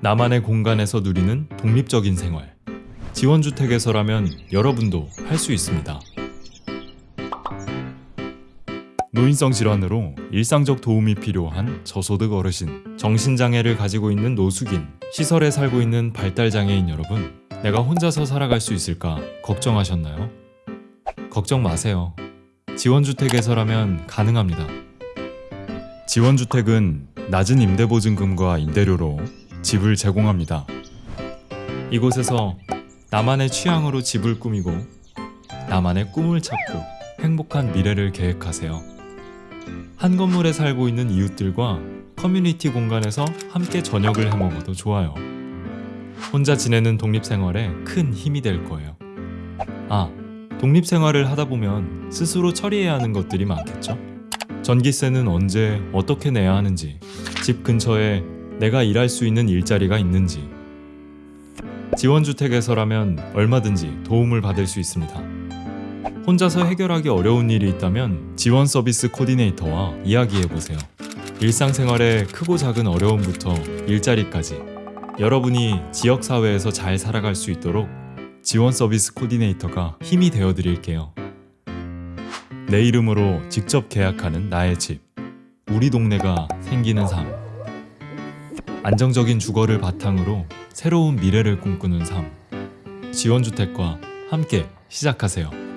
나만의 공간에서 누리는 독립적인 생활. 지원주택에서라면 여러분도 할 수 있습니다. 노인성 질환으로 일상적 도움이 필요한 저소득 어르신, 정신장애를 가지고 있는 노숙인, 시설에 살고 있는 발달장애인 여러분, 내가 혼자서 살아갈 수 있을까 걱정하셨나요? 걱정 마세요. 지원주택에서라면 가능합니다. 지원주택은 낮은 임대보증금과 임대료로 집을 제공합니다. 이곳에서 나만의 취향으로 집을 꾸미고 나만의 꿈을 찾고 행복한 미래를 계획하세요. 한 건물에 살고 있는 이웃들과 커뮤니티 공간에서 함께 저녁을 해 먹어도 좋아요. 혼자 지내는 독립생활에 큰 힘이 될 거예요. 아, 독립생활을 하다 보면 스스로 처리해야 하는 것들이 많겠죠? 전기세는 언제 어떻게 내야 하는지, 집 근처에 내가 일할 수 있는 일자리가 있는지, 지원주택에서라면 얼마든지 도움을 받을 수 있습니다. 혼자서 해결하기 어려운 일이 있다면 지원 서비스 코디네이터와 이야기해 보세요. 일상생활의 크고 작은 어려움부터 일자리까지 여러분이 지역사회에서 잘 살아갈 수 있도록 지원 서비스 코디네이터가 힘이 되어 드릴게요. 내 이름으로 직접 계약하는 나의 집. 우리 동네가 생기는 삶. 안정적인 주거를 바탕으로 새로운 미래를 꿈꾸는 삶. 지원주택과 함께 시작하세요.